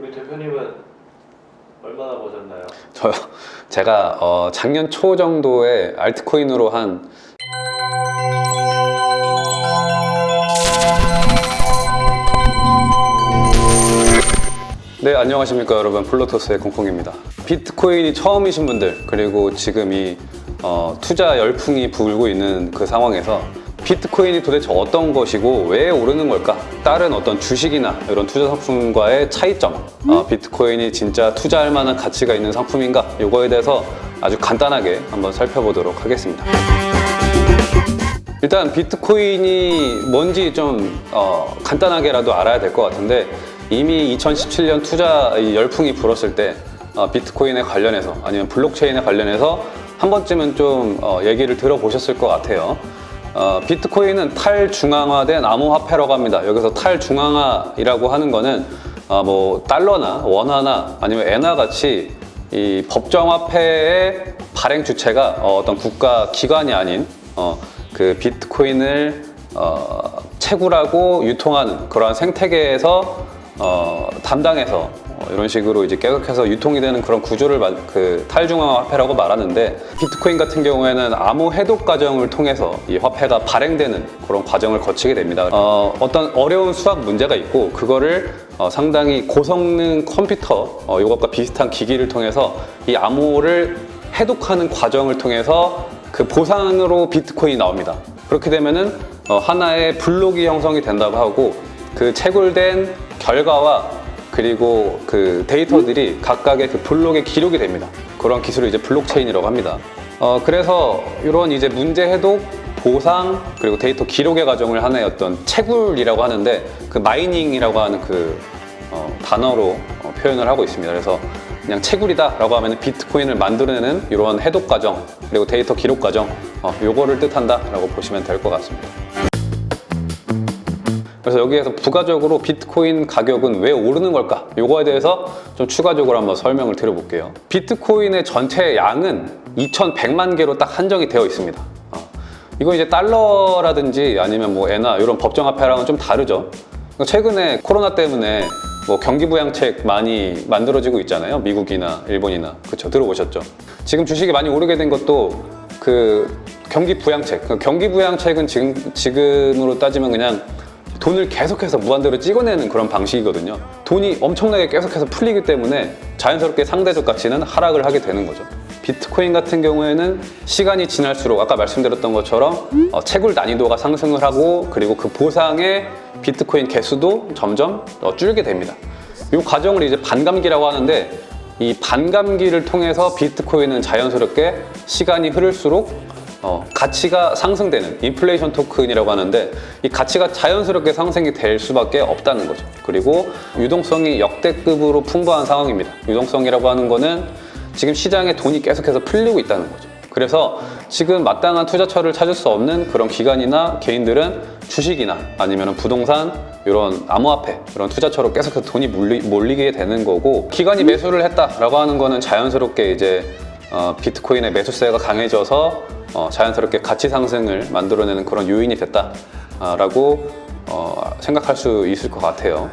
우리 대표님은 얼마나 버셨나요? 저요. 제가 어, 작년 초 정도에 알트코인으로 한 네, 안녕하십니까 여러분. 플로토스의 공콩입니다. 비트코인이 처음이신 분들 그리고 지금 이 어, 투자 열풍이 불고 있는 그 상황에서 비트코인이 도대체 어떤 것이고 왜 오르는 걸까? 다른 어떤 주식이나 이런 투자 상품과의 차이점 어, 비트코인이 진짜 투자할 만한 가치가 있는 상품인가? 이거에 대해서 아주 간단하게 한번 살펴보도록 하겠습니다. 일단 비트코인이 뭔지 좀 어, 간단하게라도 알아야 될 것 같은데 이미 2017년 투자 이 열풍이 불었을 때 어, 비트코인에 관련해서 아니면 블록체인에 관련해서 한 번쯤은 좀 어, 얘기를 들어보셨을 것 같아요. 어, 비트코인은 탈중앙화된 암호화폐라고 합니다. 여기서 탈중앙화이라고 하는 거는 어, 뭐 달러나 원화나 아니면 엔화 같이 이 법정화폐의 발행 주체가 어, 떤 국가 기관이 아닌 어, 그 비트코인을 어, 채굴하고 유통하는 그러한 생태계에서 어, 담당해서 어, 이런 식으로 이제 계속해서 유통이 되는 그런 구조를 마- 그 탈중앙화 화폐라고 말하는데 비트코인 같은 경우에는 암호 해독 과정을 통해서 이 화폐가 발행되는 그런 과정을 거치게 됩니다. 어, 어떤 어려운 수학 문제가 있고 그거를 어, 상당히 고성능 컴퓨터 어, 이것과 비슷한 기기를 통해서 이 암호를 해독하는 과정을 통해서 그 보상으로 비트코인이 나옵니다. 그렇게 되면은 어, 하나의 블록이 형성이 된다고 하고 그 채굴된 결과와 그리고 그 데이터들이 각각의 그 블록에 기록이 됩니다. 그런 기술을 이제 블록체인이라고 합니다. 어, 그래서 이런 이제 문제 해독, 보상, 그리고 데이터 기록의 과정을 하나의 어떤 채굴이라고 하는데 그 mining이라고 하는 그 어, 단어로 어, 표현을 하고 있습니다. 그래서 그냥 채굴이다 라고 하면 비트코인을 만들어내는 이러한 해독 과정 그리고 데이터 기록 과정 어, 요거를 뜻한다 라고 보시면 될 것 같습니다. 그래서 여기에서 부가적으로 비트코인 가격은 왜 오르는 걸까? 요거에 대해서 좀 추가적으로 한번 설명을 드려볼게요. 비트코인의 전체 양은 2,100만 개로 딱 한정이 되어 있습니다. 어, 이거 이제 달러라든지 아니면 뭐 엔화 이런 법정화폐랑은 좀 다르죠. 최근에 코로나 때문에 뭐 경기부양책 많이 만들어지고 있잖아요. 미국이나 일본이나 그쵸 들어보셨죠? 지금 주식이 많이 오르게 된 것도 그 경기부양책. 그 경기부양책은 지금 지금으로 따지면 그냥 돈을 계속해서 무한대로 찍어내는 그런 방식이거든요. 돈이 엄청나게 계속해서 풀리기 때문에 자연스럽게 상대적 가치는 하락을 하게 되는 거죠. 비트코인 같은 경우에는 시간이 지날수록 아까 말씀드렸던 것처럼 어, 채굴 난이도가 상승을 하고 그리고 그 보상의 비트코인 개수도 점점 어, 줄게 됩니다. 이 과정을 이제 반감기라고 하는데 이 반감기를 통해서 비트코인은 자연스럽게 시간이 흐를수록 어, 가치가 상승되는 인플레이션 토큰이라고 하는데 이 가치가 자연스럽게 상승이 될 수밖에 없다는 거죠. 그리고 유동성이 역대급으로 풍부한 상황입니다. 유동성이라고 하는 거는 지금 시장에 돈이 계속해서 풀리고 있다는 거죠. 그래서 지금 마땅한 투자처를 찾을 수 없는 그런 기관이나 개인들은 주식이나 아니면 부동산 이런 암호화폐 이런 투자처로 계속해서 돈이 몰리, 몰리게 되는 거고 기관이 매수를 했다라고 하는 거는 자연스럽게 이제 어, 비트코인의 매수세가 강해져서 어, 자연스럽게 가치 상승을 만들어내는 그런 요인이 됐다라고 어, 생각할 수 있을 것 같아요.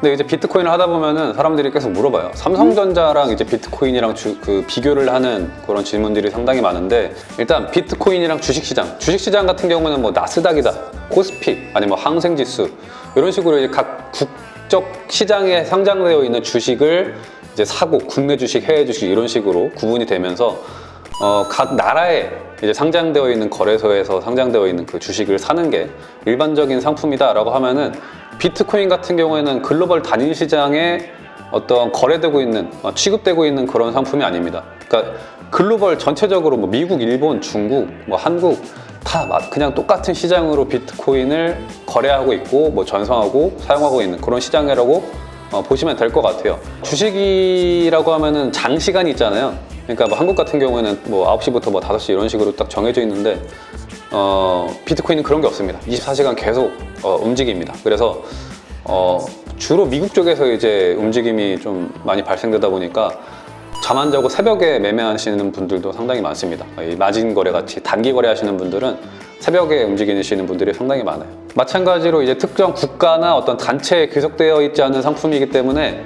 근데 이제 비트코인을 하다 보면은 사람들이 계속 물어봐요. 삼성전자랑 이제 비트코인이랑 주- 그 비교를 하는 그런 질문들이 상당히 많은데 일단 비트코인이랑 주식시장, 주식시장 같은 경우는 뭐 나스닥이다, 코스피, 아니면 뭐 항생지수 이런 식으로 이제 각 국적 시장에 상장되어 있는 주식을 이제 사고 국내 주식, 해외 주식 이런 식으로 구분이 되면서 어, 각 나라에 이제 상장되어 있는 거래소에서 상장되어 있는 그 주식을 사는 게 일반적인 상품이다 라고 하면은 비트코인 같은 경우에는 글로벌 단일 시장에 어떤 거래되고 있는 어, 취급되고 있는 그런 상품이 아닙니다. 그러니까 글로벌 전체적으로 뭐 미국, 일본, 중국, 뭐 한국 다 마- 그냥 똑같은 시장으로 비트코인을 거래하고 있고 뭐 전송하고 사용하고 있는 그런 시장이라고 어, 보시면 될 것 같아요. 주식이라고 하면은 장시간이 있잖아요. 그러니까 뭐 한국 같은 경우에는 뭐 9시부터 뭐 5시 이런 식으로 딱 정해져 있는데 어, 비트코인은 그런 게 없습니다. 24시간 계속 어, 움직입니다. 그래서 어, 주로 미국 쪽에서 이제 움직임이 좀 많이 발생되다 보니까 잠 안 자고 새벽에 매매하시는 분들도 상당히 많습니다. 이 마진 거래 같이 단기 거래 하시는 분들은 새벽에 움직이시는 분들이 상당히 많아요. 마찬가지로 이제 특정 국가나 어떤 단체에 귀속되어 있지 않은 상품이기 때문에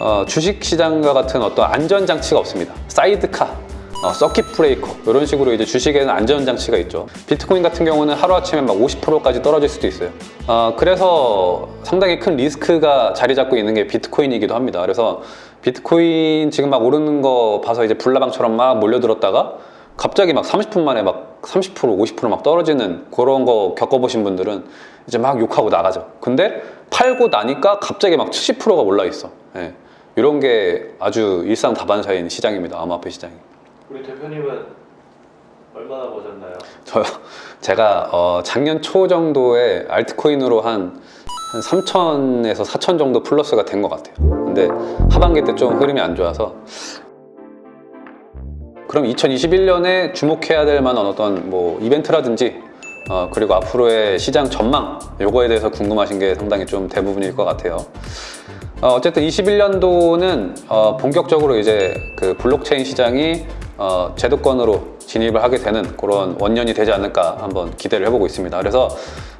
어, 주식 시장과 같은 어떤 안전 장치가 없습니다. 사이드카, 어, 서킷 브레이커 이런 식으로 이제 주식에는 안전 장치가 있죠. 비트코인 같은 경우는 하루 아침에 막 50%까지 떨어질 수도 있어요. 어, 그래서 상당히 큰 리스크가 자리 잡고 있는 게 비트코인이기도 합니다. 그래서 비트코인 지금 막 오르는 거 봐서 이제 불나방처럼 막 몰려들었다가 갑자기 막 30분 만에 막 30% 50%막 떨어지는 그런 거 겪어보신 분들은 이제 막 욕하고 나가죠. 근데 팔고 나니까 갑자기 막 70%가 올라 있어. 예. 이런 게 아주 일상 다반사인 시장입니다. 암호화폐 시장이. 우리 대표님은 얼마나 버셨나요? 저요. 제가 어, 작년 초 정도에 알트코인으로 한, 한 3천에서 4천 정도 플러스가 된 것 같아요. 근데 하반기 때 좀 흐름이 안 좋아서 그럼 2021년에 주목해야 될 만한 어떤 뭐 이벤트라든지 어, 그리고 앞으로의 시장 전망 요거에 대해서 궁금하신 게 상당히 좀 대부분일 것 같아요. 어, 어쨌든 21년도는 어, 본격적으로 이제 그 블록체인 시장이 어, 제도권으로 진입을 하게 되는 그런 원년이 되지 않을까 한번 기대를 해보고 있습니다. 그래서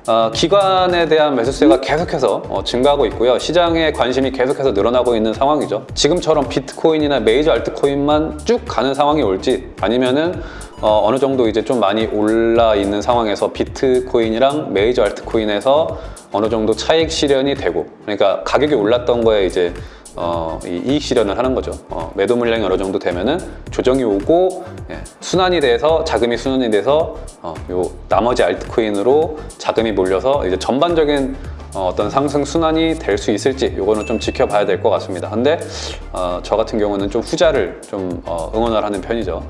어, 기관에 대한 매수세가 계속해서 어, 증가하고 있고요. 시장의 관심이 계속해서 늘어나고 있는 상황이죠. 지금처럼 비트코인이나 메이저 알트코인만 쭉 가는 상황이 올지 아니면은 어, 어느 정도 이제 좀 많이 올라 있는 상황에서 비트코인이랑 메이저 알트코인에서 어느 정도 차익 실현이 되고 그러니까 가격이 올랐던 거에 이제 어, 이 이익 실현을 하는 거죠. 어, 매도 물량이 어느 정도 되면은 조정이 오고 예, 순환이 돼서 자금이 순환이 돼서 어, 요 나머지 알트코인으로 자금이 몰려서 이제 전반적인 어, 어떤 상승 순환이 될 수 있을지 요거는 좀 지켜봐야 될 것 같습니다. 근데 어, 저 같은 경우는 좀 후자를 좀 어, 응원을 하는 편이죠.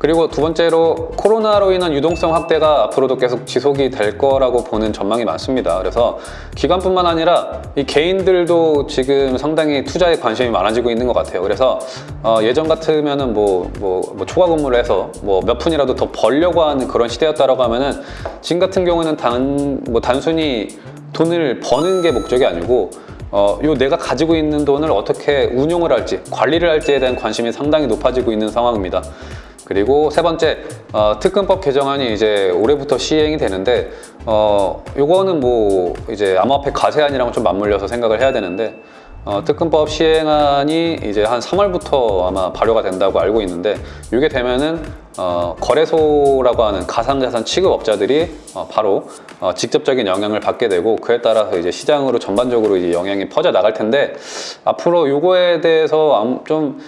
그리고 두 번째로 코로나로 인한 유동성 확대가 앞으로도 계속 지속이 될 거라고 보는 전망이 많습니다. 그래서 기관뿐만 아니라 이 개인들도 지금 상당히 투자에 관심이 많아지고 있는 것 같아요. 그래서 어, 예전 같으면은 뭐, 뭐, 뭐 초과 근무를 해서 뭐 몇 푼이라도 더 벌려고 하는 그런 시대였다라고 하면은 지금 같은 경우는 단, 뭐 단순히 돈을 버는 게 목적이 아니고 어, 요 내가 가지고 있는 돈을 어떻게 운용을 할지, 관리를 할지에 대한 관심이 상당히 높아지고 있는 상황입니다. 그리고 세 번째, 어, 특근법 개정안이 이제 올해부터 시행이 되는데, 어, 요거는 뭐 이제 암호화폐 가세안이랑 좀 맞물려서 생각을 해야 되는데, 어, 특근법 시행안이 이제 한 3월부터 아마 발효가 된다고 알고 있는데, 이게 되면은 어, 거래소라고 하는 가상자산 취급업자들이 어, 바로 어, 직접적인 영향을 받게 되고 그에 따라서 이제 시장으로 전반적으로 이제 영향이 퍼져 나갈 텐데 앞으로 요거에 대해서 암- 좀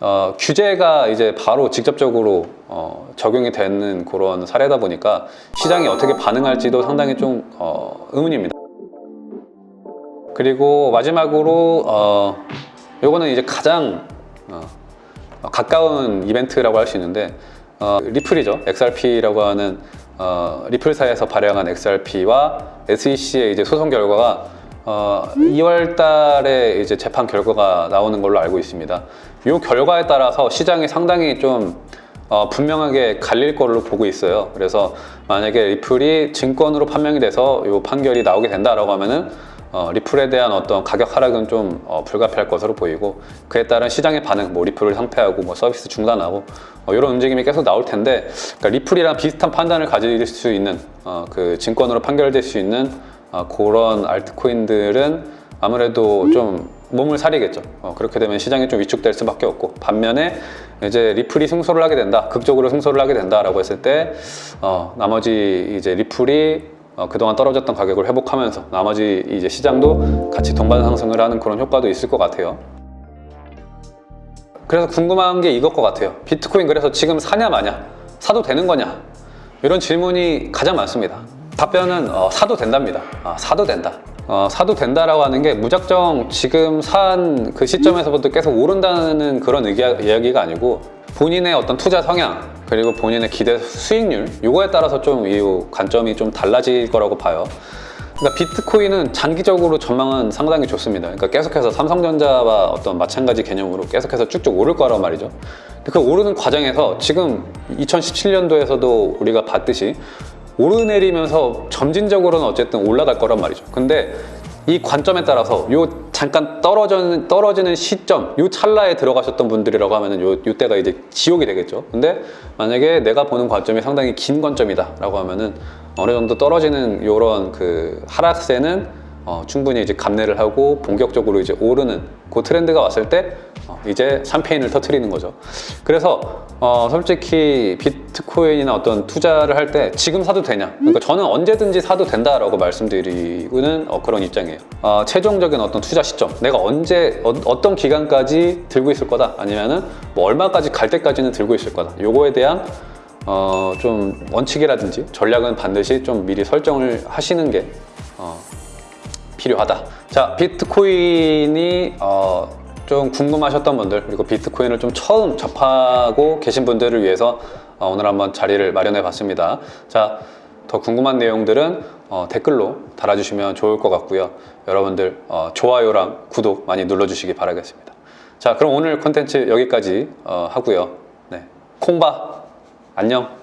어, 규제가 이제 바로 직접적으로 어, 적용이 되는 그런 사례다 보니까 시장이 어떻게 반응할지도 상당히 좀 어, 의문입니다. 그리고 마지막으로 어, 요거는 이제 가장 어, 가까운 이벤트라고 할 수 있는데 어, 리플이죠. XRP라고 하는 어, 리플사에서 발행한 XRP와 SEC의 이제 소송 결과가 어, 2월 달에 이제 재판 결과가 나오는 걸로 알고 있습니다. 이 결과에 따라서 시장이 상당히 좀 어, 분명하게 갈릴 걸로 보고 있어요. 그래서 만약에 리플이 증권으로 판명이 돼서 이 판결이 나오게 된다라고 하면은 어, 리플에 대한 어떤 가격 하락은 좀 어, 불가피할 것으로 보이고 그에 따른 시장의 반응, 뭐 리플을 상폐하고 뭐 서비스 중단하고 어, 이런 움직임이 계속 나올 텐데 그러니까 리플이랑 비슷한 판단을 가질 수 있는 어, 그 증권으로 판결될 수 있는 어, 그런 알트코인들은 아무래도 좀 몸을 사리겠죠. 어, 그렇게 되면 시장이 좀 위축될 수밖에 없고 반면에 이제 리플이 승소를 하게 된다, 극적으로 승소를 하게 된다라고 했을 때 어, 나머지 이제 리플이 어, 그동안 떨어졌던 가격을 회복하면서 나머지 이제 시장도 같이 동반 상승을 하는 그런 효과도 있을 것 같아요. 그래서 궁금한 게 이것 것 같아요. 비트코인 그래서 지금 사냐 마냐, 사도 되는 거냐 이런 질문이 가장 많습니다. 답변은 어, 사도 된답니다. 아, 사도 된다. 어, 사도 된다라고 하는 게 무작정 지금 산 그 시점에서부터 계속 오른다는 그런 의기- 이야기가 아니고 본인의 어떤 투자 성향 그리고 본인의 기대 수익률 이거에 따라서 좀 이 관점이 좀 달라질 거라고 봐요. 그러니까 비트코인은 장기적으로 전망은 상당히 좋습니다. 그러니까 계속해서 삼성전자와 어떤 마찬가지 개념으로 계속해서 쭉쭉 오를 거란 말이죠. 그 오르는 과정에서 지금 2017년도에서도 우리가 봤듯이 오르내리면서 점진적으로는 어쨌든 올라갈 거란 말이죠. 근데 이 관점에 따라서 요 잠깐 떨어지는, 떨어지는 시점, 요 찰나에 들어가셨던 분들이라고 하면은 요, 요 때가 이제 지옥이 되겠죠. 근데 만약에 내가 보는 관점이 상당히 긴 관점이다 라고 하면은 어느 정도 떨어지는 요런 그 하락세는 어, 충분히 이제 감내를 하고 본격적으로 이제 오르는 그 트렌드가 왔을 때 어, 이제 샴페인을 터트리는 거죠. 그래서 어, 솔직히 비트코인이나 어떤 투자를 할 때 지금 사도 되냐? 그러니까 저는 언제든지 사도 된다라고 말씀드리고는 어, 그런 입장이에요. 어, 최종적인 어떤 투자 시점, 내가 언제 어, 떤 기간까지 들고 있을 거다, 아니면은 뭐 얼마까지 갈 때까지는 들고 있을 거다. 요거에 대한 어, 좀 원칙이라든지 전략은 반드시 좀 미리 설정을 하시는 게 어, 필요하다. 자, 비트코인이 어, 좀 궁금하셨던 분들 그리고 비트코인을 좀 처음 접하고 계신 분들을 위해서 어, 오늘 한번 자리를 마련해 봤습니다. 자, 더 궁금한 내용들은 어, 댓글로 달아주시면 좋을 것 같고요. 여러분들 어, 좋아요랑 구독 많이 눌러주시기 바라겠습니다. 자, 그럼 오늘 콘텐츠 여기까지 어, 하고요. 네, 콩바 안녕.